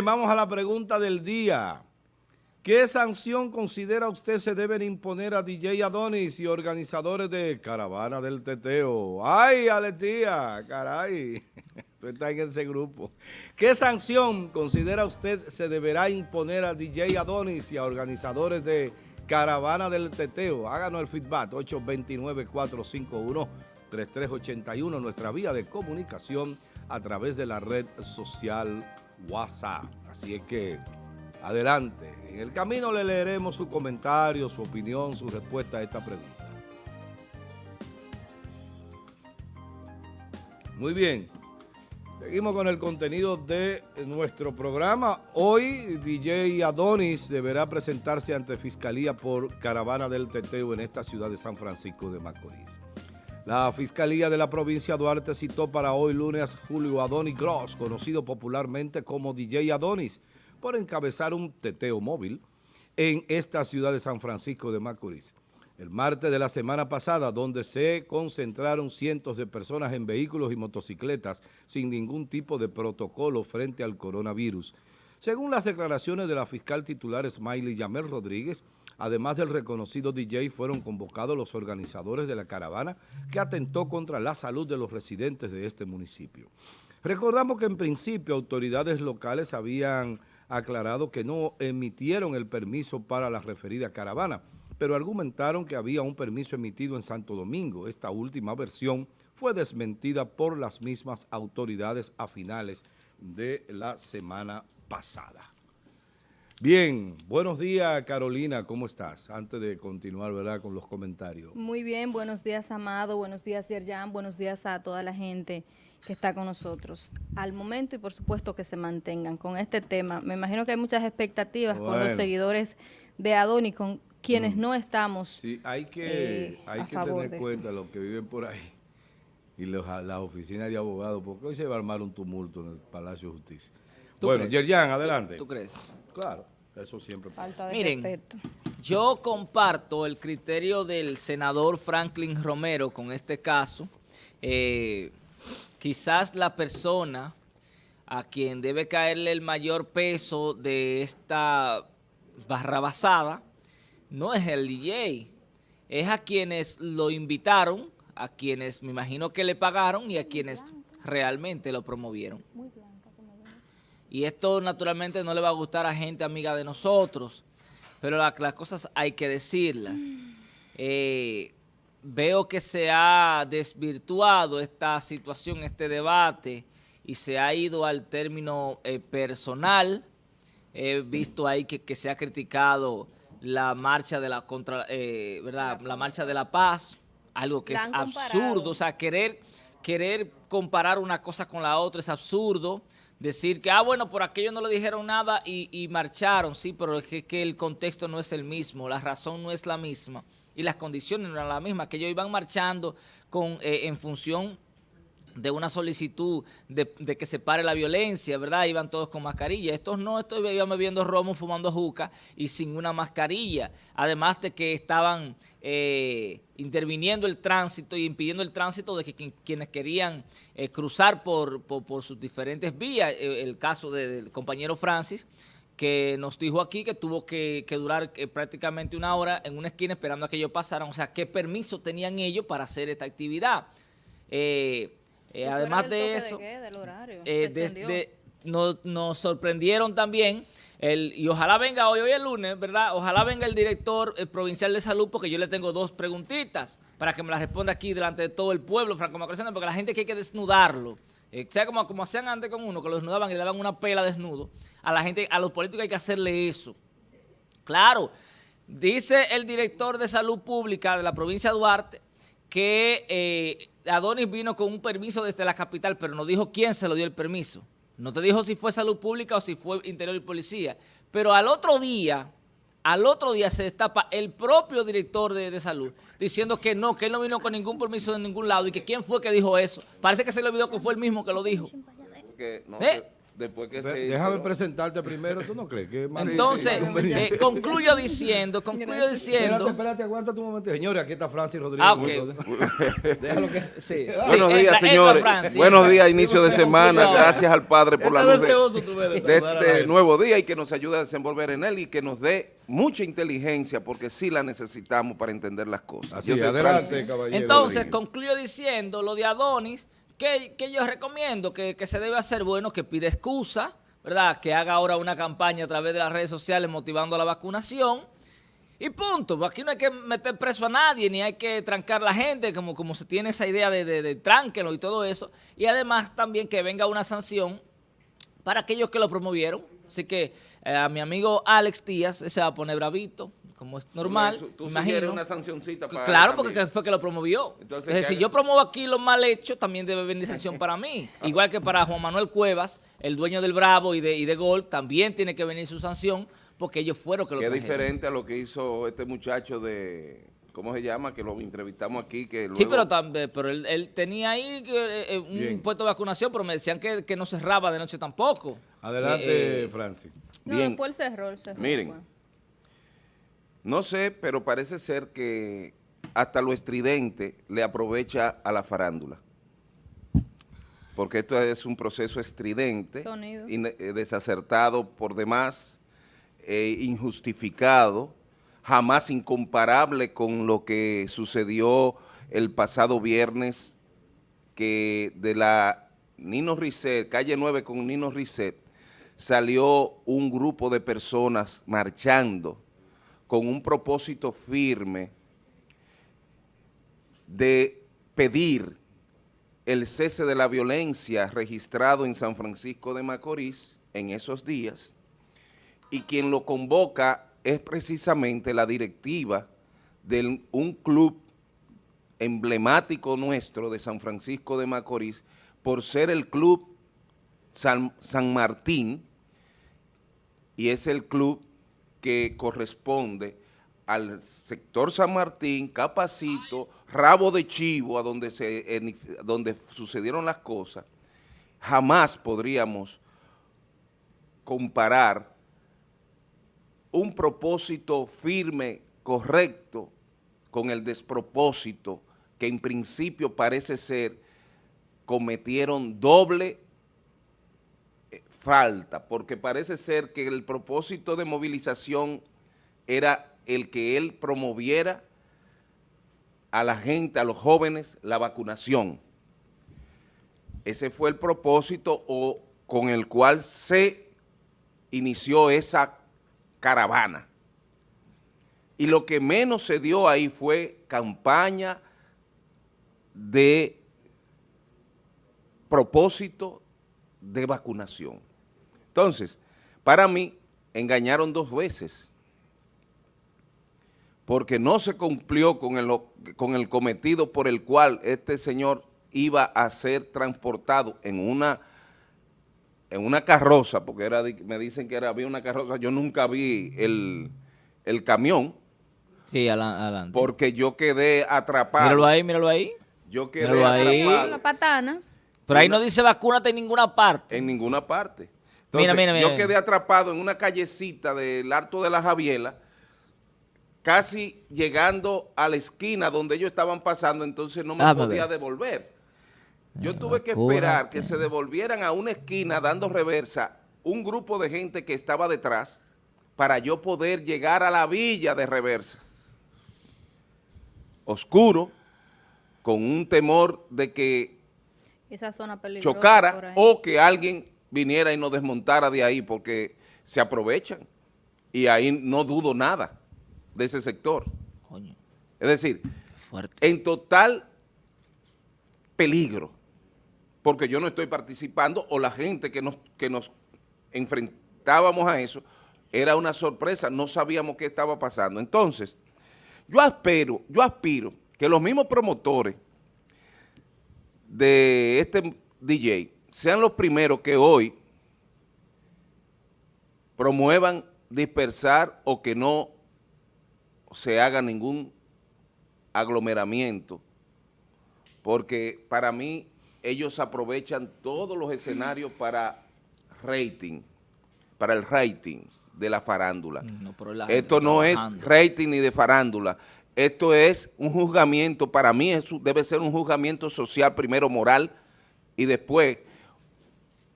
Vamos a la pregunta del día. ¿Qué sanción considera usted se deben imponer a DJ Adonis y organizadores de Caravana del Teteo? ¡Ay, Aletía! ¡Caray! Tú estás en ese grupo. ¿Qué sanción considera usted se deberá imponer a DJ Adonis y a organizadores de Caravana del Teteo? Háganos el feedback, 829-451-3381, nuestra vía de comunicación a través de la red social WhatsApp. Así es que, adelante. En el camino le leeremos su comentario, su opinión, su respuesta a esta pregunta. Muy bien. Seguimos con el contenido de nuestro programa. Hoy DJ Adonis deberá presentarse ante Fiscalía por Caravana del Teteo en esta ciudad de San Francisco de Macorís. La Fiscalía de la provincia Duarte citó para hoy lunes Julio Adonis Gross, conocido popularmente como DJ Adonis, por encabezar un teteo móvil en esta ciudad de San Francisco de Macorís. El martes de la semana pasada, donde se concentraron cientos de personas en vehículos y motocicletas sin ningún tipo de protocolo frente al coronavirus. Según las declaraciones de la fiscal titular Smiley Yamel Rodríguez, Además del reconocido DJ, fueron convocados los organizadores de la caravana que atentó contra la salud de los residentes de este municipio. Recordamos que en principio autoridades locales habían aclarado que no emitieron el permiso para la referida caravana, pero argumentaron que había un permiso emitido en Santo Domingo. Esta última versión fue desmentida por las mismas autoridades a finales de la semana pasada. Bien, buenos días Carolina, ¿cómo estás? Antes de continuar, ¿verdad?, con los comentarios. Muy bien, buenos días Amado, buenos días Yerjan, buenos días a toda la gente que está con nosotros. Al momento y por supuesto que se mantengan con este tema. Me imagino que hay muchas expectativas con los seguidores de Adoni, con quienes mm. no estamos Sí, hay que, eh, hay que tener cuenta los que viven por ahí y los, la oficina de abogados, porque hoy se va a armar un tumulto en el Palacio de Justicia. Bueno, Yerjan, adelante. ¿Tú crees? Claro. Eso siempre pasa. Miren, yo comparto el criterio del senador Franklin Romero con este caso. Eh, quizás la persona a quien debe caerle el mayor peso de esta barrabasada no es el DJ, es a quienes lo invitaron, a quienes me imagino que le pagaron y a quienes realmente lo promovieron. Y esto naturalmente no le va a gustar a gente amiga de nosotros, pero las cosas hay que decirlas. Eh, veo que se ha desvirtuado esta situación, este debate, y se ha ido al término eh, personal. He visto ahí que, se ha criticado la marcha de la contra, eh, ¿verdad? La marcha de la paz, algo que es absurdo, o sea, querer, querer comparar una cosa con la otra es absurdo decir que, ah, bueno, por aquello no le dijeron nada y, marcharon, sí, pero es que, el contexto no es el mismo, la razón no es la misma y las condiciones no eran las mismas, que ellos iban marchando con, eh, en función de una solicitud de, que se pare la violencia, ¿verdad? Iban todos con mascarilla. Estos no, estos iban bebiendo romo, fumando juca y sin una mascarilla. Además de que estaban eh, interviniendo el tránsito y impidiendo el tránsito de que quienes querían eh, cruzar por, sus diferentes vías. Eh, el caso del compañero Francis, que nos dijo aquí que tuvo que, durar prácticamente una hora en una esquina esperando a que ellos pasaran. O sea, ¿qué permiso tenían ellos para hacer esta actividad? Eh, además de eso, eh, nos, sorprendieron también, el, y ojalá venga hoy, hoy el lunes, ¿verdad? Ojalá venga el director provincial de salud, porque yo le tengo dos preguntitas para que me las responda aquí delante de todo el pueblo franco macorizano, porque la gente que hay que desnudarlo. Eh, sea como, como hacían antes con uno, que lo desnudaban y le daban una pela desnudo. A la gente, a los políticos hay que hacerle eso. Claro, dice el director de salud pública de la provincia de Duarte que eh, Adonis vino con un permiso desde la capital, pero no dijo quién se lo dio el permiso. No te dijo si fue salud pública o si fue interior y policía. Pero al otro día, al otro día se destapa el propio director de, salud diciendo que no, que él no vino con ningún permiso de ningún lado y que quién fue que dijo eso. Parece que se le olvidó que fue el mismo que lo dijo. ¿Eh? Después que Déjame presentarte primero, ¿tú no crees? que Entonces, eh, concluyo diciendo, concluyo diciendo... Espérate, espérate, aguanta un momento. Señores, aquí está Francis Rodríguez. Ah, ok. Déjalo que... Sí. Buenos días, señores. Buenos días, inicio de semana. Gracias al Padre por la luz de, de este nuevo día y que nos ayude a desenvolver en él y que nos dé mucha inteligencia porque sí la necesitamos para entender las cosas. Así adelante, caballero. Entonces, concluyo diciendo lo de Adonis que, yo recomiendo que, se debe hacer bueno, que pide excusa, ¿verdad? Que haga ahora una campaña a través de las redes sociales motivando la vacunación. Y punto, aquí no hay que meter preso a nadie, ni hay que trancar a la gente, como, como se tiene esa idea de, de, y todo eso. Y además también que venga una sanción para aquellos que lo promovieron. Así que eh, a mi amigo Alex Díaz se va a poner bravito, como es normal. ¿Tú, imagino. una sancioncita para Claro, porque fue que lo promovió. Entonces, si yo promuevo aquí lo mal hecho, también debe venir sanción para mí. Igual que para Juan Manuel Cuevas, el dueño del Bravo y de, y de Gol, también tiene que venir su sanción, porque ellos fueron que lo Qué diferente a lo que hizo este muchacho de... ¿Cómo se llama? Que lo entrevistamos aquí. que Sí, pero, también, pero él, tenía ahí eh, un puesto de vacunación, pero me decían que, no cerraba de noche tampoco. Adelante, eh, eh Francis. No, Bien. después cerró, Miren, no sé, pero parece ser que hasta lo estridente le aprovecha a la farándula. Porque esto es un proceso estridente, eh, desacertado por demás, eh, injustificado, jamás incomparable con lo que sucedió el pasado viernes, que de la Nino Risset, calle 9 con Nino Risset, salió un grupo de personas marchando con un propósito firme de pedir el cese de la violencia registrado en San Francisco de Macorís en esos días. Y quien lo convoca es precisamente la directiva de un club emblemático nuestro de San Francisco de Macorís por ser el club San, Martín y es el club que corresponde al sector San Martín, Capacito, Rabo de Chivo, a donde, se, donde sucedieron las cosas, jamás podríamos comparar un propósito firme, correcto, con el despropósito que en principio parece ser cometieron doble falta, porque parece ser que el propósito de movilización era el que él promoviera a la gente, a los jóvenes, la vacunación. Ese fue el propósito o con el cual se inició esa caravana. Y lo que menos se dio ahí fue campaña de propósito de vacunación. Entonces, para mí, engañaron dos veces, porque no se cumplió con el, con el cometido por el cual este señor iba a ser transportado en una en una carroza, porque era me dicen que era, había una carroza, yo nunca vi el, camión. Sí, adelante. Porque yo quedé atrapado. Míralo ahí, míralo ahí. Yo quedé atrapado. La patana. Pero ahí no dice vacúnate en ninguna parte. En ninguna parte mira, mira, mira, yo quedé atrapado en una callecita del Alto de la Javiela, casi llegando a la esquina donde ellos estaban pasando, entonces no me ah, podía devolver. Yo tuve que esperar que se devolvieran a una esquina dando reversa un grupo de gente que estaba detrás para yo poder llegar a la villa de reversa. Oscuro, con un temor de que Esa zona chocara o que alguien viniera y nos desmontara de ahí porque se aprovechan y ahí no dudo nada de ese sector. Es decir, en total peligro, porque yo no estoy participando o la gente que nos, que nos enfrentábamos a eso, era una sorpresa, no sabíamos qué estaba pasando. Entonces, yo espero, yo aspiro que los mismos promotores de este DJ sean los primeros que hoy promuevan dispersar o que no se haga ningún aglomeramiento, porque para mí ellos aprovechan todos los escenarios para rating, para el rating de la farándula. No, la Esto no es rating ni de farándula. Esto es un juzgamiento, para mí eso debe ser un juzgamiento social, primero moral y después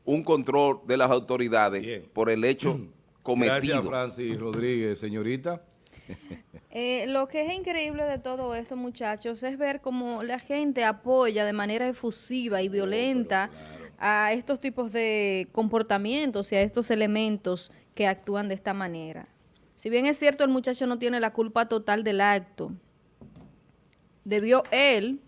un control de las autoridades Bien. por el hecho cometido. Gracias, Francis Rodríguez. Señorita. Eh, lo que es increíble de todo esto, muchachos, es ver cómo la gente apoya de manera efusiva y violenta a estos tipos de comportamientos y a estos elementos que actúan de esta manera. Si bien es cierto, el muchacho no tiene la culpa total del acto, debió él,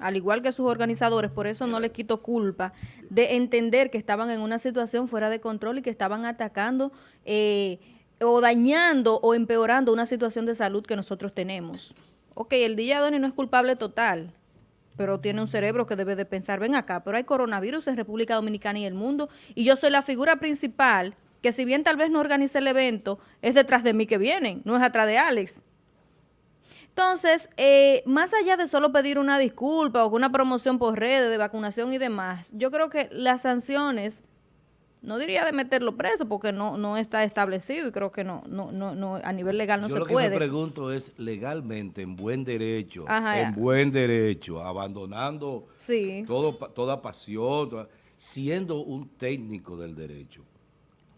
al igual que sus organizadores, por eso no le quito culpa, de entender que estaban en una situación fuera de control y que estaban atacando eh, o dañando o empeorando una situación de salud que nosotros tenemos. Ok, el DJ Adoni no es culpable total, pero tiene un cerebro que debe de pensar, ven acá, pero hay coronavirus en República Dominicana y el mundo, y yo soy la figura principal, que si bien tal vez no organice el evento, es detrás de mí que vienen, no es atrás de Alex. Entonces, eh, más allá de solo pedir una disculpa o una promoción por redes de vacunación y demás, yo creo que las sanciones, no diría de meterlo preso porque no, no está establecido y creo que no, no, no, no a nivel legal no Yo se lo que puede. me pregunto es, legalmente, en buen derecho, Ajá, en ya. buen derecho, abandonando Sí. todo, toda pasión, toda- siendo un técnico del derecho,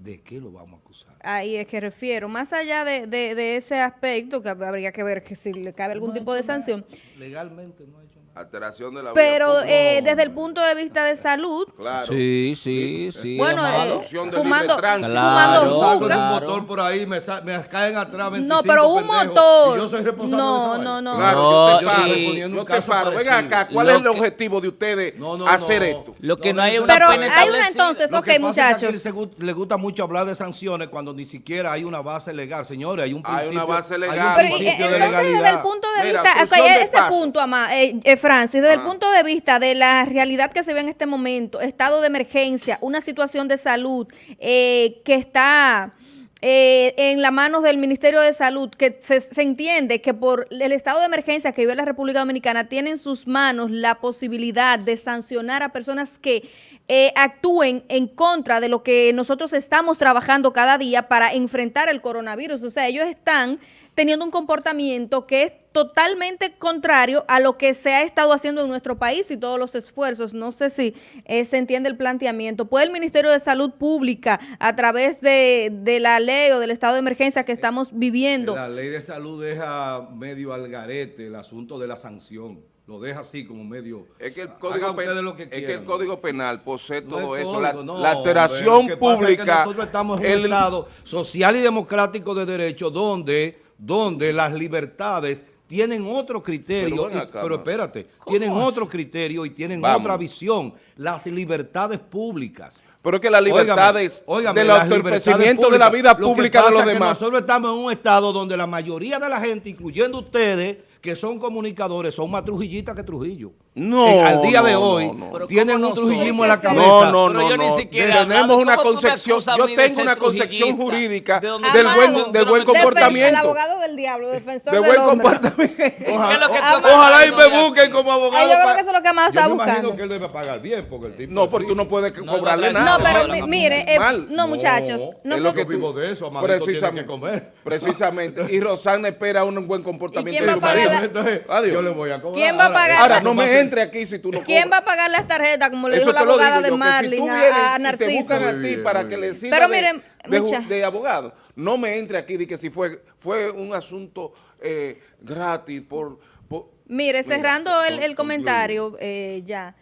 ¿de qué lo vamos a acusar? Ahí es que refiero. Más allá de, de- de ese aspecto, que habría que ver que si le cabe algún No tipo de sanción, Legalmente no ha hecho. Alteración de la pero eh, desde el punto de vista de salud, Claro. Sí, sí, sí. bueno, eh, fumando, fumando Claro, en juca. un motor por ahí, me, sa- me caen atrás 25 No, pero un pendejos, motor. y yo soy responsable No, de no, no. Claro, No, yo te yo un te caso paro. Venga acá, ¿cuál Lo es el que- objetivo de ustedes No, no, hacer no. esto? Lo que no hay eso una Pero pena hay una entonces, ok, pasa es que muchachos. aquí se gu- le gusta mucho hablar de sanciones cuando ni siquiera hay una base legal. Señores, hay un Hay principio, una base hay un legal. Pero y- principio eh, de desde el punto de vista, de este punto, eh, eh, Francis, desde el Ah. punto de vista de la realidad que se ve en este momento, estado de emergencia, una situación de salud eh, que está eh, en las manos del Ministerio de Salud, que se, se entiende que por el estado de emergencia que vive la República Dominicana, tiene en sus manos la posibilidad de sancionar a personas que eh, actúen en contra de lo que nosotros estamos trabajando cada día para enfrentar el coronavirus. O sea, ellos están teniendo un comportamiento que es totalmente contrario a lo que se ha estado haciendo en nuestro país y todos los esfuerzos. No sé si eh, se entiende el planteamiento. ¿Puede el Ministerio de Salud Pública, a través de, de la ley o del estado de emergencia que estamos viviendo, La ley de salud deja medio al garete el asunto de la sanción. Lo deja así como medio... Es que el Hagan código, pen- ustedes lo que es que quieran. el código penal posee No todo es eso. código, la, no, la alteración hombre, es que pública. nosotros estamos en un el- estado social y democrático de derecho donde, donde las libertades tienen otro criterio, Pero y- pero espérate, tienen otro criterio y tienen Vamos. otra visión, las libertades públicas. pero es que las libertades Óigame, del autoenriquecimiento de la públicas. vida Lo que pública de los es que demás. nosotros estamos en un estado donde la mayoría de la gente, incluyendo ustedes, que son comunicadores, son más trujillitas que Trujillo. No, En- al día de hoy, no, tienen ¿cómo un no trujillismo en la cabeza. No, no, Pero no, yo ni siquiera- Tenemos una ¿Cómo tú me concepción, yo tengo una concepción jurídica ¿De dónde del buen, del buen comportamiento. El abogado del diablo, defensor De del buen hombre. comportamiento. Ojalá, ¿Qué es lo que o- está ojalá y me busquen como abogado. Ay, yo creo que eso es lo que Yo está me imagino buscando. que él debe pagar bien porque el tipo No, porque tú no puedes cobrarle no, nada. No, pero no, mi- no, mire, eh, no, muchachos, es lo nosotros- que vivo de eso, que comer. Precisamente. Y Rosana espera un buen comportamiento. quién va a de su pagar marido. La- Entonces, Adiós. yo le voy a cobrar. ¿Quién va a pagar Ahora, la- no me entre aquí si tú no ¿Quién cobras. va a pagar las tarjetas, como le Eso dijo la abogada de si Marlin a- a, y te Narciso? buscan a Muy ti bien, para que le sirva Pero de, miren, de, abogado, no me entre aquí de que si fue, fue un asunto eh, gratis por... por- Mire, Mira, cerrando el, comentario, eh, ya.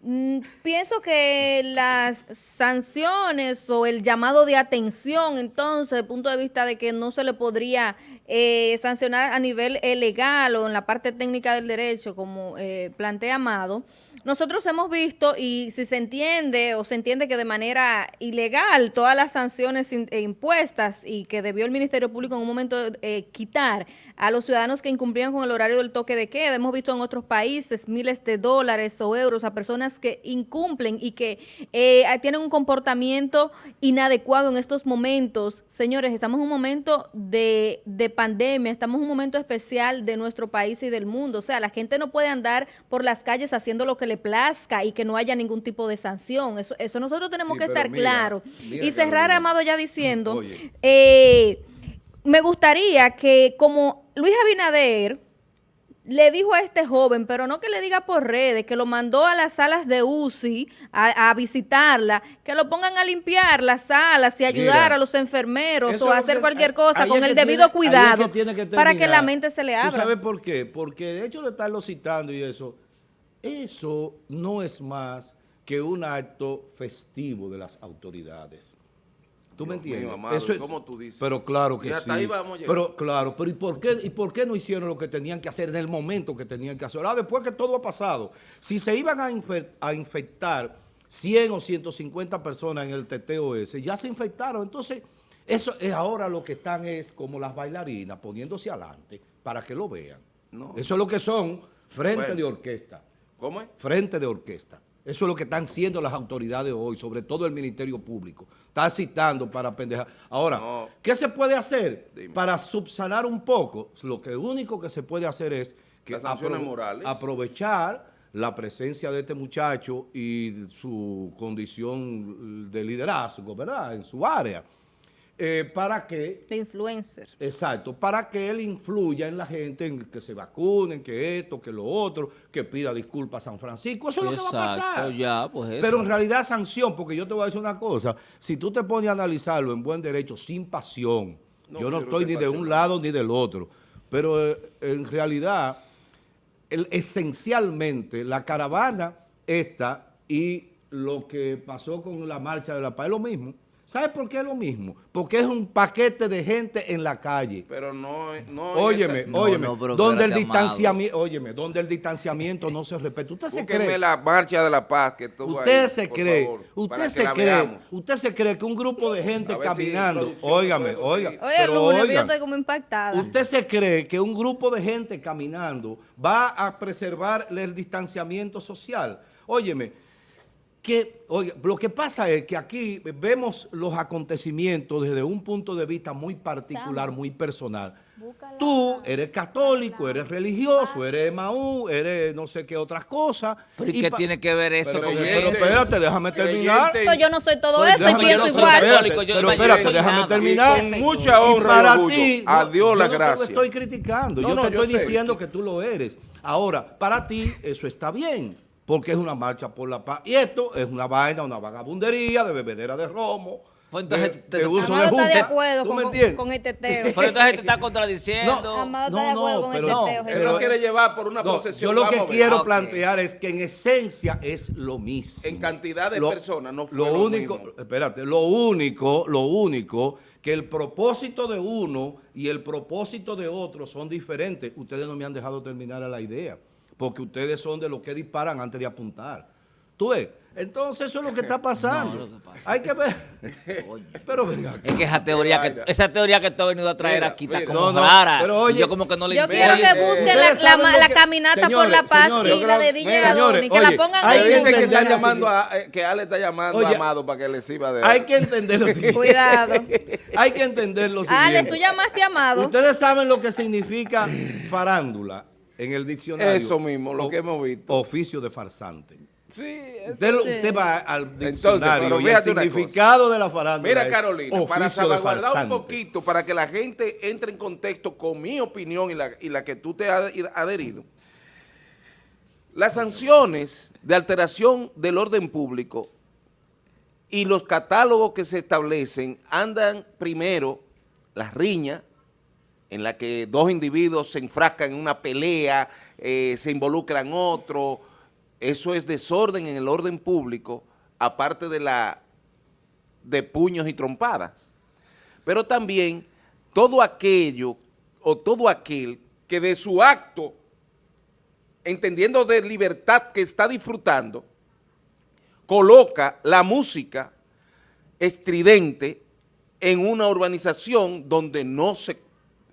Mm, pienso que las sanciones o el llamado de atención, entonces, desde el punto de vista de que no se le podría eh, sancionar a nivel eh, legal o en la parte técnica del derecho, como eh, plantea Amado, nosotros hemos visto y si se entiende o se entiende que de manera ilegal todas las sanciones eh, impuestas y que debió el Ministerio Público en un momento eh, quitar a los ciudadanos que incumplían con el horario del toque de queda. Hemos visto en otros países miles de dólares o euros a personas que incumplen y que eh, tienen un comportamiento inadecuado en estos momentos. Señores, estamos en un momento de, de pandemia, estamos en un momento especial de nuestro país y del mundo. O sea, la gente no puede andar por las calles haciendo lo que le plazca y que no haya ningún tipo de sanción. Eso, eso nosotros tenemos que estar claros. Y cerrar, Amado, ya diciendo, eh, me gustaría que como Luis Abinader le dijo a este joven, pero no que le diga por redes, que lo mandó a las salas de UCI a, visitarla, que lo pongan a limpiar las salas y ayudar a los enfermeros o a hacer cualquier cosa con el debido cuidado para que la mente se le abra. ¿Tú sabes por qué? Porque de hecho de estarlo citando y eso, eso no es más que un acto festivo de las autoridades. ¿Tú me entiendes? Eso es, ¿Cómo tú dices? Pero claro que sí. pero claro, pero ¿y por, qué, ¿y por qué no hicieron lo que tenían que hacer en el momento que tenían que hacer? Ahora, después que todo ha pasado, si se iban a, a infectar 100 o 150 personas en el TTOS, ya se infectaron. Entonces, eso es ahora lo que están es como las bailarinas poniéndose adelante para que lo vean. Eso es lo que son frente de orquesta. ¿Cómo es? Frente de orquesta. Eso es lo que están siendo las autoridades hoy, sobre todo el Ministerio Público. Está citando para pendejar. Ahora, ¿qué se puede hacer para subsanar un poco? Lo que único que se puede hacer es que aprovechar la presencia de este muchacho y su condición de liderazgo, ¿verdad? En su área. Eh, para que... De influencer. Exacto, para que él influya en la gente, en que se vacunen, que esto, que lo otro, que pida disculpas a San Francisco. Eso es lo que va a pasar. Ya, pues Pero en realidad sanción, porque yo te voy a decir una cosa, si tú te pones a analizarlo en buen derecho, sin pasión, yo no estoy ni de un lado ni del otro, pero eh, en realidad, esencialmente, la caravana esta y lo que pasó con la marcha de la paz es lo mismo. ¿Sabe por qué es lo mismo? Porque es un paquete de gente en la calle. Pero no, no Óyeme, óyeme, donde el distanciamiento, óyeme, donde el distanciamiento no se respeta. Usted se cree la marcha de la paz que Usted se cree, usted se cree, usted se cree que un grupo de gente caminando, óigame, oiga, Oye, yo estoy como impactada. Usted se cree que un grupo de gente caminando va a preservar el distanciamiento social. Óyeme, que, oiga, lo que pasa es que aquí vemos los acontecimientos desde un punto de vista muy particular, muy personal. Tú eres católico, eres religioso, eres Maú, eres no sé qué otras cosas. ¿Pero y, qué tiene que ver eso con Pero espérate, déjame terminar. Yo no soy todo pues eso y pienso igual. pero espérate, déjame terminar. Con mucha honra para ti, a Dios la gracia. Yo no te estoy criticando, yo te estoy diciendo que tú lo eres. Ahora, para ti eso está bien porque es una marcha por la paz. Y esto es una vaina, una vagabundería de bebedera de romo, pues entonces de, te, de uso de está de acuerdo con, con, este teo. Pero entonces te está contradiciendo. No, Amado está de acuerdo con pero, este teo. Pero, no quiere llevar por una posesión. Yo lo que quiero plantear es que en esencia es lo mismo. En cantidad de personas no fue lo, lo único, mismo. Espérate, lo único, lo único que el propósito de uno y el propósito de otro son diferentes. Ustedes no me han dejado terminar a la idea porque ustedes son de los que disparan antes de apuntar. ¿Tú ves? Entonces eso es lo que está pasando. Hay que ver. pero venga. Es que esa teoría que, esa teoría que tú has venido a traer aquí está como rara. Pero oye, yo como que no le Yo quiero que busquen la, la, caminata por la paz y la de DJ Adoni, que la pongan ahí. Dicen que está llamando a, eh, que Ale está llamando a Amado para que le sirva de... Hay que entender lo siguiente. Cuidado. hay que entender lo siguiente. Ale, tú llamaste a Amado. Ustedes saben lo que significa farándula en el diccionario. Eso mismo, lo que hemos visto. Oficio de farsante. Sí, usted, usted, va al diccionario y el significado de la farándula Mira, Carolina, para salvaguardar un poquito, para que la gente entre en contexto con mi opinión y la, y la que tú te has adherido, las sanciones de alteración del orden público y los catálogos que se establecen andan primero las riñas, en la que dos individuos se enfrascan en una pelea, eh, se involucran otro, eso es desorden en el orden público, aparte de la de puños y trompadas. Pero también todo aquello o todo aquel que de su acto, entendiendo de libertad que está disfrutando, coloca la música estridente en una urbanización donde no se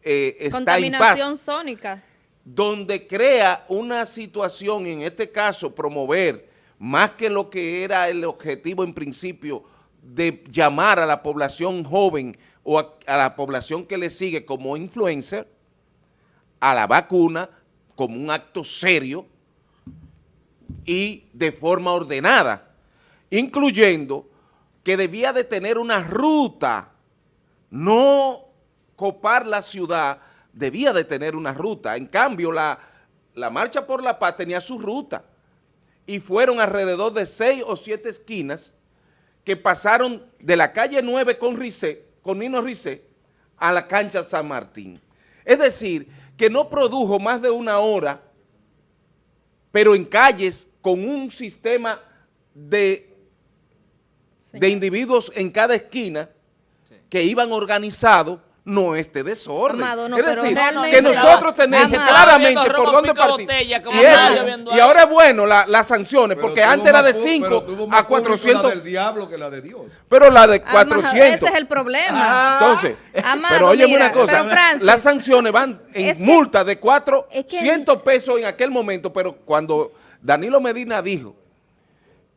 eh, está en paz. sónica. Donde crea una situación, en este caso promover, más que lo que era el objetivo en principio, de llamar a la población joven o a, la población que le sigue como influencer, a la vacuna como un acto serio, y de forma ordenada, incluyendo que debía de tener una ruta, no copar la ciudad, debía de tener una ruta. En cambio, la, la Marcha por la Paz tenía su ruta y fueron alrededor de seis o siete esquinas que pasaron de la calle 9 con Rice, con Nino Rice, a la cancha San Martín. Es decir, que no produjo más de una hora, pero en calles con un sistema de, de individuos en cada esquina que iban organizados no este desorden. Amado, no, es pero decir, que nosotros tenemos Amado. claramente por dónde partir. botella, Y, lloviendo y ahora es bueno la- las sanciones, Pero porque antes era de pu- 5 pero tuvo más a público 400, la del diablo que la de Dios. pero la de Amado, 400. ese es el problema. Entonces, Amado, pero oye una cosa, Francis, las sanciones van en es que- multa de es que- 400 pesos en aquel momento, pero cuando Danilo Medina dijo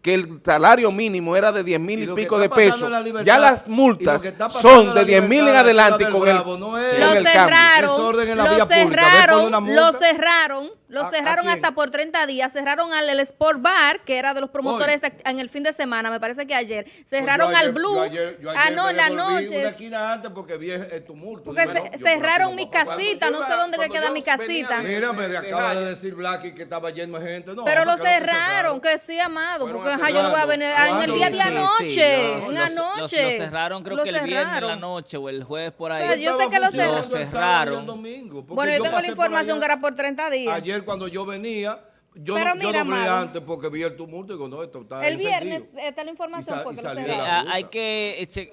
que el salario mínimo era de 10 mil Y y, pico de pesos, en la ya las multas son en la de 10 mil en adelante con el, Bravo, no es- con lo el cambio. cerraron, en la lo cerraron, lo cerraron, lo ¿A- a cerraron hasta por 30 días, cerraron al el Sport Bar, que era de los promotores de- en el fin de semana, me parece que ayer, cerraron Pues yo al ayer- Blue, yo ayer- yo ah ayer no, me en la Una noche, esquina antes porque vi el tumulto. porque Dije, ce- no, yo por aquí cerraron mi casita, no sé dónde que queda mi casita. Mira, me de acaba de decir Blacky que estaba lleno de gente. No, Pero lo lo cerraron, que sí, amado, porque yo no voy a cerrarlo. venir ah, en el día de anoche, en anoche. Los, los cerraron creo Lo que el viernes en la cerraron. noche o el jueves por ahí. yo sé que lo cerraron. Cerraron. Bueno, yo tengo la información que era por 30 días. Ayer cuando yo venía, yo, Pero no, yo mira, doblé antes porque vi el tumulto y digo, no, esto está el encendido. viernes, esta es la información fue y que lo salí de Eh, la cerraron. ah, hay que... eh, che-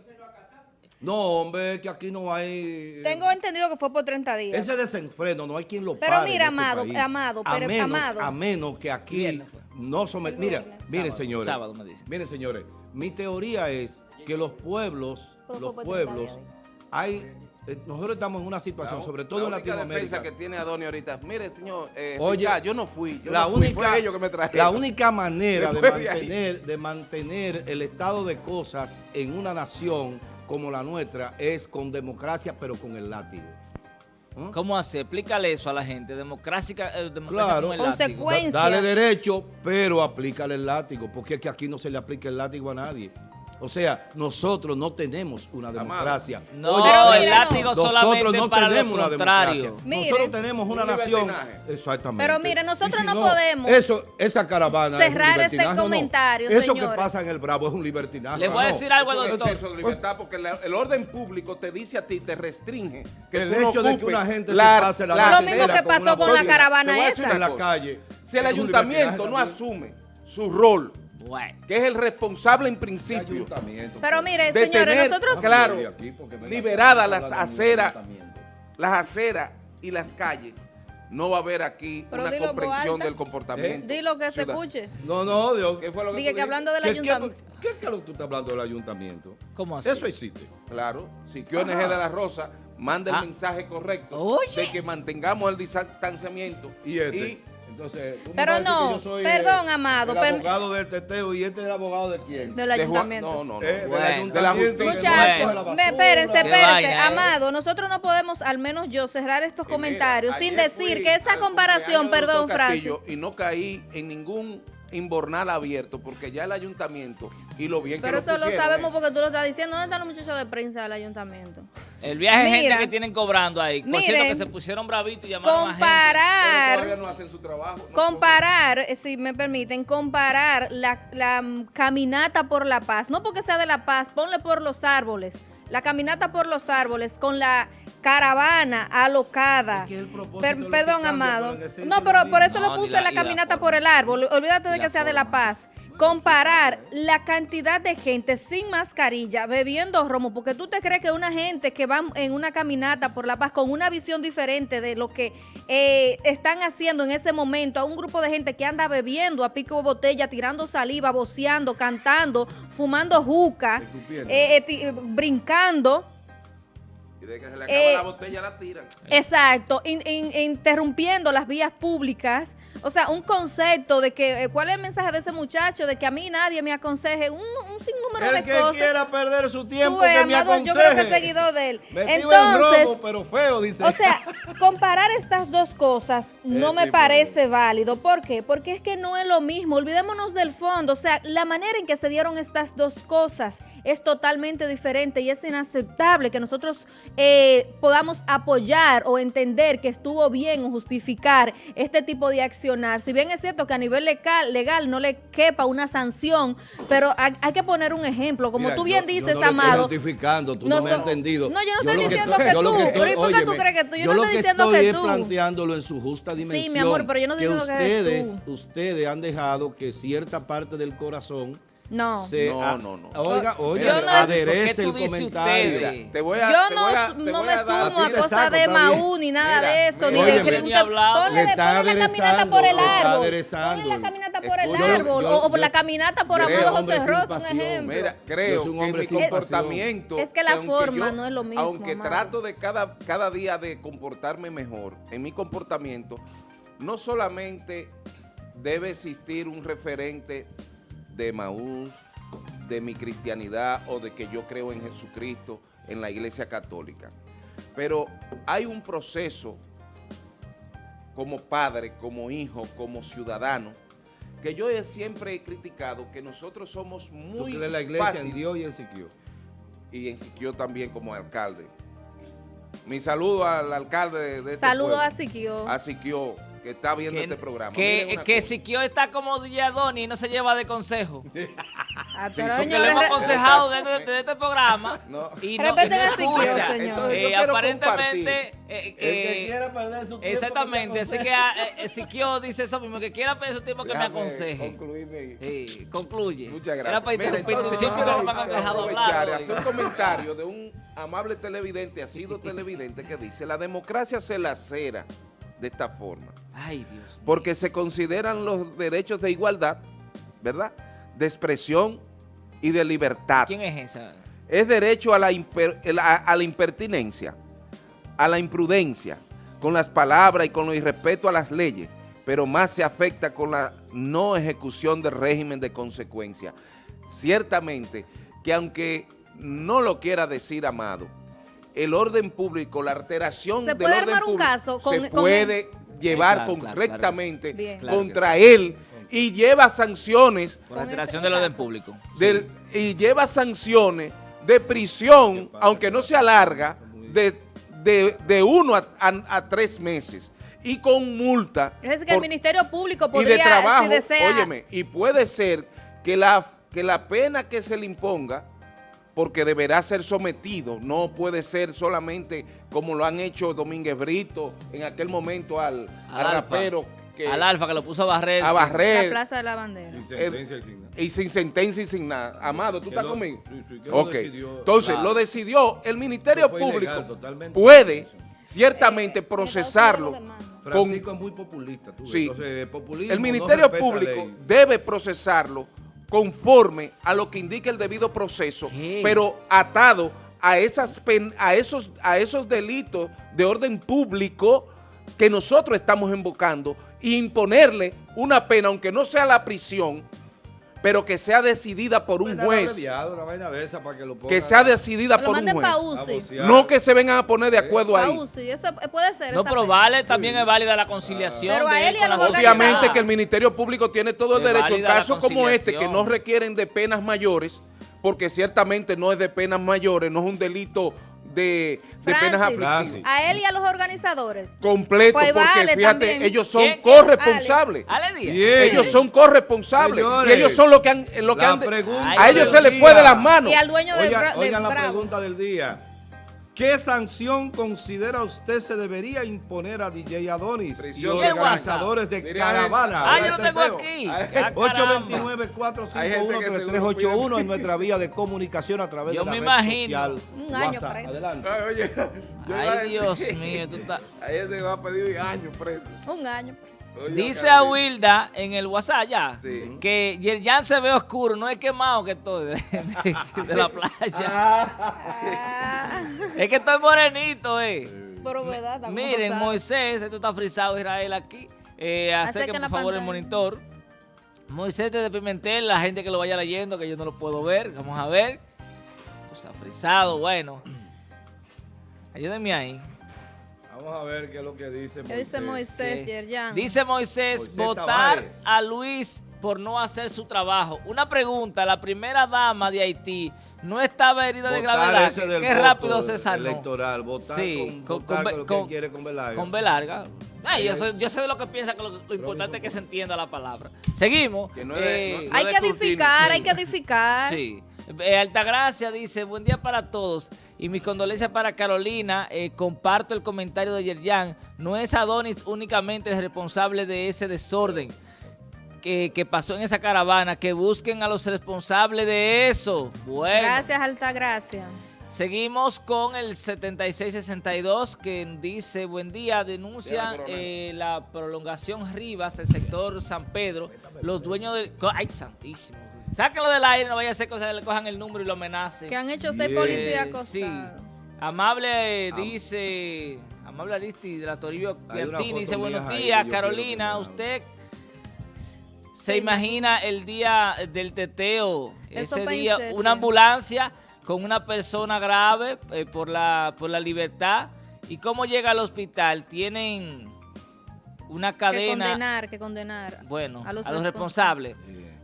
No, hombre, que aquí no hay... Tengo entendido que fue por 30 días. Ese desenfreno no hay quien lo Pero pare en mira, este Amado, país. Amado, a pero- menos, Amado. A menos que aquí no someten... Mira, miren, señores. sábado me dicen. Miren, señores. Mi teoría es que los pueblos, Pero los fue por 30 pueblos, días. hay... eh, Nosotros estamos en una situación, sobre todo en la única Latinoamérica. defensa que tiene Adoni ahorita, mire señor, eh, Oye, ya, yo no fui, yo la no fui, única, fue ellos que me trajeron. la única manera de mantener, de mantener el estado de cosas en una nación como la nuestra es con democracia, pero con el látigo. ¿Mm? ¿Cómo hace? Explícale eso a la gente. Democracia, eh, democracia Claro. con el Consecuencia. Da- Dale derecho, pero aplícale el látigo, porque es que aquí no se le aplica el látigo a nadie. O sea, nosotros no tenemos una democracia. No, Oye, Pero el látigo no. nosotros solamente no para tenemos lo una democracia. Mire. nosotros tenemos una Un nación. Exactamente. Pero mire, nosotros si no podemos Eso, esa caravana. es cerrar este comentario, Eso señores. que pasa en el Bravo es un libertinaje. Le ¿o voy a decir algo al Eso es doctor. de libertad porque la- el orden público te dice a ti, te restringe. Que El hecho de que una gente se la- pase la la Lo mismo que con pasó una con la caravana esa. en la calle. Si el ayuntamiento no asume su rol, Bueno. que es el responsable en principio, Ayuntamiento, Pero pues. mire, de señores, tener, nosotros... claro, liberadas las aceras, las aceras y las calles, no va a haber aquí Pero una dilo comprensión del comportamiento. Di lo que se escuche. No, no, Dios. ¿Qué fue lo que Dije que hablando del ¿Qué, qué, ayuntamiento. qué, qué es lo que tú estás hablando del ayuntamiento? ¿Cómo así? Eso existe. Claro, si QNG Ajá. de la Rosa manda el Ah. mensaje correcto Oye. de que mantengamos el distanciamiento Y este. Entonces, tú me Pero no, que yo soy perdón, el- Amado, El per- abogado del teteo y este es el abogado de quién? Del de Juan- ayuntamiento. no, no, no. Eh, del Bueno. ayuntamiento De la que justicia. no Muchachos, basura. espérense, espérense. eh. Amado, nosotros no podemos, al menos yo, cerrar estos Y mira, comentarios sin decir que esa comparación, del perdón, Francis, Y no caí en ningún inbornal abierto porque ya el ayuntamiento y lo bien pero que lo eso lo sabemos eh. porque tú lo estás diciendo. ¿Dónde están los muchachos de prensa del ayuntamiento? El viaje de Mira. gente que tienen cobrando ahí. Por cierto, Miren. que se pusieron bravitos y llamaron a gente. Pero Comparar. todavía no hacen su trabajo. no Comparar, si me permiten, comparar la, la, caminata por la paz, no porque sea de la paz, ponle por los árboles, la caminata por los árboles con la caravana alocada. Es que el Per- perdón, cambia, amado. No, pero por eso No, lo puse la- la caminata por el árbol. Olvídate de que sea de la paz. Comparar la cantidad de gente sin mascarilla bebiendo romo, porque tú te crees que una gente que va en una caminata por la paz con una visión diferente de lo que eh, están haciendo en ese momento, a un grupo de gente que anda bebiendo a pico de botella, tirando saliva, voceando, cantando, fumando juca, eh, eh, brincando. Y de que se le acaba Eh, la botella la tiran. Exacto, in- in- interrumpiendo las vías públicas. O sea, un concepto de que, eh, ¿cuál es el mensaje de ese muchacho? De que a mí nadie me aconseje, un, un sinnúmero El de que cosas. quiera perder su tiempo, Tú, eh, que me Amado, aconseje. yo creo que es seguidor de él. Metido en Entonces, robo, pero feo, dice. O sea, comparar estas dos cosas no me parece válido. ¿Por qué? Porque es que no es lo mismo. Olvidémonos del fondo. O sea, la manera en que se dieron estas dos cosas es totalmente diferente y es inaceptable que nosotros eh, podamos apoyar o entender que estuvo bien o justificar este tipo de accionar. Si bien es cierto que a nivel legal, legal no le quepa una sanción, pero hay, hay que poner un ejemplo. Como Mira, tú bien yo- dices, yo no le estoy Amado. justificando, tú no, no me has entendido. No, yo no estoy que diciendo que yo lo tú, estoy- pero ¿y por qué tú crees que tú? Yo yo no estoy que diciendo estoy que tú. planteándolo en su justa dimensión. mi amor, pero yo no estoy que diciendo que ustedes, tú. ustedes han dejado que cierta parte del corazón No. se No, a- no, no. Oiga, oiga, Yo no- aderece ¿Por qué el tú dices comentario. ustedes? Mira, te voy a, Yo te no, voy a- te no voy me sumo a cosas de. Maú ni nada Mira, de eso, ni mira, de Ni usted- hablado. ponle, ponle la caminata por el árbol. Ponle la caminata por el yo- árbol. yo- o, yo- la caminata por Amado José Ross, un ejemplo. Mira, creo un que hombre mi comportamiento... Es que la aunque forma no es lo mismo, Aunque trato de cada, cada día de comportarme mejor en mi comportamiento, no solamente debe existir un referente de Maús, de mi cristianidad o de que yo creo en Jesucristo en la iglesia católica, pero hay un proceso como padre, como hijo, como ciudadano, que yo he- siempre he criticado que nosotros somos Tú muy crees en la iglesia, fácil- en Dios y en Siquio. y en Siquio también como alcalde. Mi saludo al alcalde de, este Saludos pueblo, a Siquio. a Siquio, que está viendo Que, este programa. que, que. Siquio está como DJ Adoni y no se lleva de consejo. Ah, Sí, Porque señores, le hemos aconsejado desde, desde este programa No. y no, y Siquio, escucha. señor. Entonces, yo Eh, aparentemente, eh, El que eh, quiera perder su tiempo. exactamente, así que ah, eh, Siquio dice eso mismo, que quiera pedir su tiempo que me aconseje. concluirme. Eh, concluye. Muchas Era gracias. para Mira, interrumpirte, entonces, siempre yo no quiero me han dejado aprovechar hablar. hacer un comentario de un amable televidente, ha sido televidente, que dice, la democracia se lacera de esta forma. Ay, Dios. mío. porque se consideran los derechos de igualdad, ¿verdad? De expresión y de libertad. ¿Quién es esa? Es derecho a la, imper- el- a- a la impertinencia, a la imprudencia, con las palabras y con el irrespeto a las leyes, pero más se afecta con la no ejecución del régimen de consecuencia. Ciertamente que aunque no lo quiera decir Amado, el orden público, la alteración Se del puede orden armar un público caso con- se con puede llevar claro, correctamente claro. Claro contra sí. él y lleva sanciones Por alteración del orden público. del- y lleva sanciones de prisión, aunque no sea larga, de, de, de uno a, a- a tres meses y con multa Es decir, que el Ministerio Público y podría, de trabajo, si desea... óyeme, y puede ser que la, que la pena que se le imponga, porque deberá ser sometido, no puede ser solamente como lo han hecho Domínguez Brito en aquel momento al, al rapero que, Al Alfa que lo puso a barrer. a sí. La barrer Plaza de la Bandera. Sin sentencia y sin nada. y sin sentencia y sin nada. Amado, ¿tú Que estás lo- conmigo? sí, sí, que lo Ok. decidió. Entonces, Claro. lo decidió el Ministerio Público. ilegal, puede ciertamente Eh, procesarlo. Francisco es muy populista. Tú. Sí. Entonces, El Ministerio Público debe procesarlo conforme a lo que indica el debido proceso, ¿Qué? pero atado a, esas pen- a, esos, a esos delitos de orden público que nosotros estamos invocando e imponerle una pena, aunque no sea la prisión, pero que sea decidida por un juez, que sea decidida por un juez. No que se vengan a poner de acuerdo ahí. UCI, eso puede ser. No, pero vale, también es válida la conciliación. Pero a de él y a con los la Obviamente que el Ministerio Público tiene todo el derecho en casos como este que no requieren de penas mayores, porque ciertamente no es de penas mayores, no es un delito de, de penas aflictivas. a él y a los organizadores. Completo, Pues porque vale fíjate, también. ellos son ¿Quién? corresponsables. Ale. Ellos son corresponsables. Señores, y ellos son los que han... Lo que han a ellos se les fue de las manos. Y al dueño de, Oigan, de oigan la Bravo. pregunta del día. ¿Qué sanción considera usted se debería imponer a DJ Adonis y Prisión de organizadores de Diría caravana? Ah, yo lo tengo teteo? aquí. Ay, Ah, caramba. 829-451-3381 en nuestra vía de comunicación a través Yo de la me red imagino. social Un año WhatsApp. preso. Adelante. Ay, oye, Ay, Dios mío, tú estás... A ella se va a pedir años preso. Un año. Dice a Wilda en el WhatsApp ya que Yerjan se ve oscuro, no es quemado que estoy de, la playa. Ah. es que estoy morenito, eh. Pero verdad, Miren, Moisés, esto está frisado Israel aquí. Eh, Acerquen por favor el monitor. Moisés de Pimentel, la gente que lo vaya leyendo, que yo no lo puedo ver. Vamos a ver. Esto está frisado, bueno. Ayúdenme ahí. Vamos a ver qué es lo que dice Moisés. Dice Moisés, Dice Moisés, votar a Luis por no hacer su trabajo. Una pregunta, la primera dama de Haití no estaba herida de gravedad. Qué rápido se sanó. Electoral, votar sí, con, con, con, con, quiere con Belarga. Con Belarga. Ay, yo, yo, sé de lo que piensa, que lo, importante es que se entienda la palabra. Seguimos. Eh, hay que edificar, hay que edificar. Sí. Eh, Altagracia dice, buen día para todos y mis condolencias para Carolina. Eh, comparto el comentario de Yerjan. No es Adonis únicamente el responsable de ese desorden que, que, pasó en esa caravana. Que busquen a los responsables de eso. Bueno. Gracias, Altagracia. Seguimos con el 7662 que dice, buen día, denuncian eh, la prolongación Rivas del sector San Pedro. Los dueños del... ¡Ay, santísimo! Sáquenlo del aire, no vaya a ser que le cojan el número y lo amenacen. Que han hecho ser policía Sí. Amable dice, Amable Aristi de la Toribio dice, buenos días, Carolina, usted se imagina el día del teteo, ese día, una ambulancia con una persona grave eh, por, la, por la libertad. ¿Y cómo llega al hospital? Tienen una cadena... Que condenar, que condenar. Bueno, a los, responsables.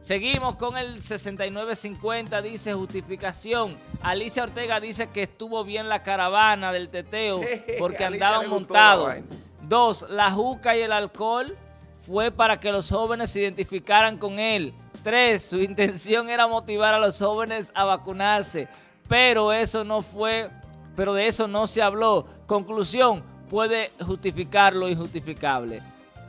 Seguimos con el 6950, dice justificación. Alicia Ortega dice que estuvo bien la caravana del teteo porque andaban montados. Dos, la juca y el alcohol fue para que los jóvenes se identificaran con él. Tres, su intención era motivar a los jóvenes a vacunarse, pero eso no fue, pero de eso no se habló. Conclusión, puede justificar lo injustificable.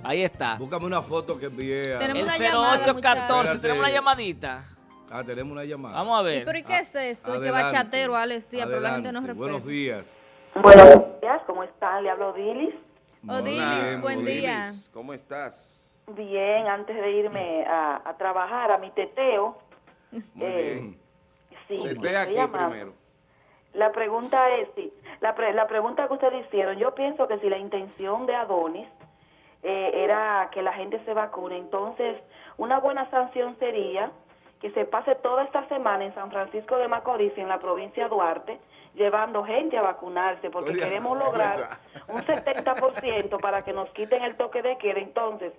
Ahí está. Búscame una foto que envié a... El 0814, tenemos una llamadita. Ah, tenemos una llamada. Vamos a ver. ¿Pero y qué es esto? Que bachatero, Alex Díaz, pero la gente no respeta. Buenos días. Buenos días, ¿cómo están? Le hablo Odilis. Odilis, buen día. ¿Cómo estás? Bien, antes de irme a, a trabajar a mi teteo. Muy eh, bien. Sí, aquí primero. La pregunta es, sí, la, la pregunta que ustedes hicieron, yo pienso que si la intención de Adonis eh, era que la gente se vacune. Entonces, una buena sanción sería que se pase toda esta semana en San Francisco de Macorís, en la provincia de Duarte, llevando gente a vacunarse, porque queremos lograr un 70% para que nos quiten el toque de queda. Entonces,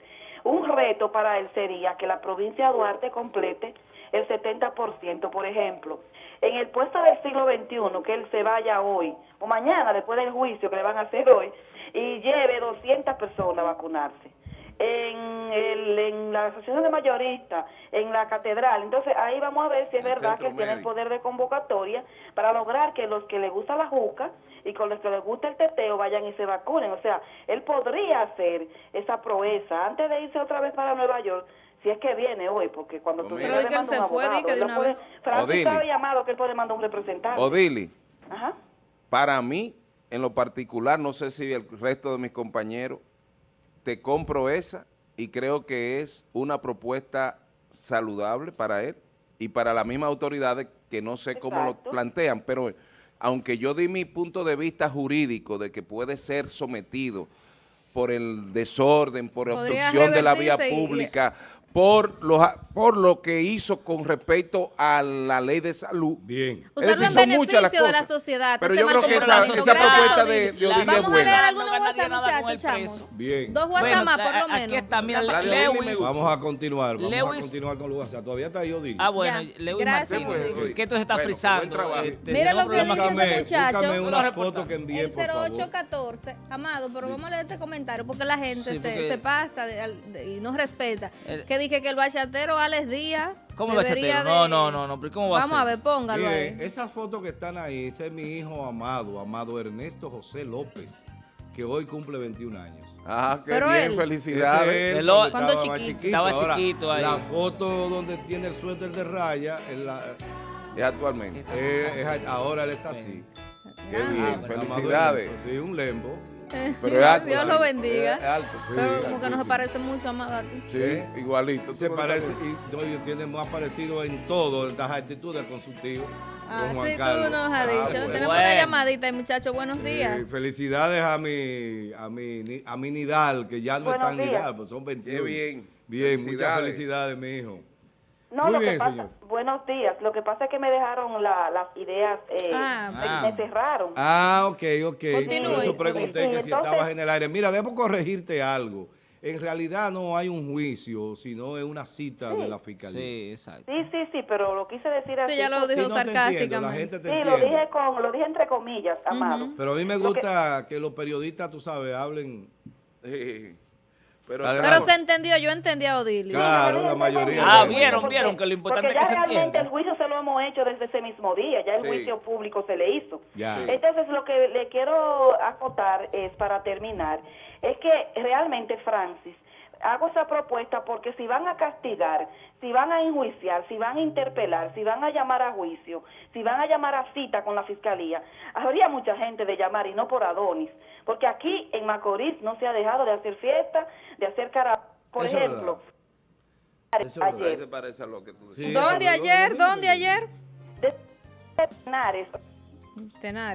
un reto para él sería que la provincia de Duarte complete el 70%, por ejemplo. En el puesto del siglo XXI, que él se vaya hoy, o mañana, después del juicio que le van a hacer hoy, y lleve 200 personas a vacunarse. En, el, en la asociación de mayoristas, en la catedral. Entonces ahí vamos a ver si es verdad que tiene el poder de convocatoria para lograr que los que les gusta la juca y con los que les gusta el teteo vayan y se vacunen. O sea, él podría hacer esa proeza antes de irse otra vez para Nueva York si es que viene hoy, porque cuando tú Pero que él se fue, que de una vez. Francisco ha llamado que él puede mandar un representante. Odili, Ajá. para mí en lo particular, no sé si el resto de mis compañeros, te compro esa y creo que es una propuesta saludable para él y para las mismas autoridades que no sé cómo lo plantean, pero aunque yo di mi punto de vista jurídico de que puede ser sometido por el desorden, por obstrucción de la vía pública, por lo, por lo que hizo con respecto a la ley de salud. Bien. Usarlo en beneficio de la sociedad. Pero yo creo que esa, esa propuesta de, de Vamos a Bien. Dos WhatsApp más, por lo menos. Aquí está, mira, Lewis. Vamos a continuar, vamos a continuar con los WhatsApp. Todavía está ahí Odil. Ah, bueno, Lewis Martínez, que esto se está frisando. Este, mira lo que dice este muchacho. Búscame una foto que envié, por favor. 0814, Amado, pero vamos a leer este comentario porque la gente se pasa y no respeta. Que dije que el bachatero Alex Díaz ¿Cómo bachatero? No, no, no, no, ¿cómo va Vamos a, ver, póngalo ahí. Esa foto que están ahí, ese es mi hijo amado, amado Ernesto José López, que hoy cumple 21 años. Ah, qué bien, felicidades. cuando chiquito. Estaba chiquito ahí. La foto donde tiene el suéter de raya es, la, es actualmente. ahora él está así. Qué bien, felicidades. sí, un lembo. Pero es alto, Dios sí. lo bendiga. Es alto, sí, Pero como que no se altísimo. parece mucho a Magati. Sí, igualito. Se parece, y no, tiene más parecido en todo, en las actitudes con su tío. Ah, sí, Carlos. tú nos has Ah, dicho. bueno. Tenemos Bueno. una llamadita, muchachos. Buenos días. Eh, felicidades a mi, a mi, ni- a mi Nidal, que ya no Buenos está en. Nidal, pues son 21. Qué bien. Bien, muchas Felicidades. felicidades, mi hijo. No, Muy lo bien, que pasa, señor. buenos días. Lo que pasa es que me dejaron la- las ideas, eh, Ah. me- Ah. me cerraron. Ah, ok, ok. Continúe, Por eso pregunté que Sí, si entonces- estabas en el aire. Mira, debo corregirte algo. En realidad no hay un juicio, sino es una cita de la fiscalía. Sí, exacto. Sí, sí, sí, pero lo quise decir así. Sí, ya lo Sí, dijo no la sarcásticamente. gente te Sí, lo dije, con, lo dije entre comillas, amado. Pero a mí me Lo que- gusta que los periodistas, tú sabes, hablen. Sí. Pero, se entendió, yo entendí a Odilio. Claro, la mayoría. Ah, vieron, vieron que lo importante es que ya se realmente el juicio se lo hemos hecho desde ese mismo día, ya el Sí. juicio público se le hizo. Ya. Entonces, lo que le quiero acotar es, para terminar, es que realmente, Francis, hago esa propuesta porque si van a castigar, si van a enjuiciar, si van a interpelar, si van a llamar a juicio, si van a llamar a cita con la fiscalía, habría mucha gente de llamar y no por Adonis, porque aquí en Macorís no se ha dejado de hacer fiesta, de hacer cara, por Eso ejemplo, Eso se ayer, parece a lo que tú Sí. decías. ¿Dónde ayer? ¿Dónde ayer? de Tenares, Tenares.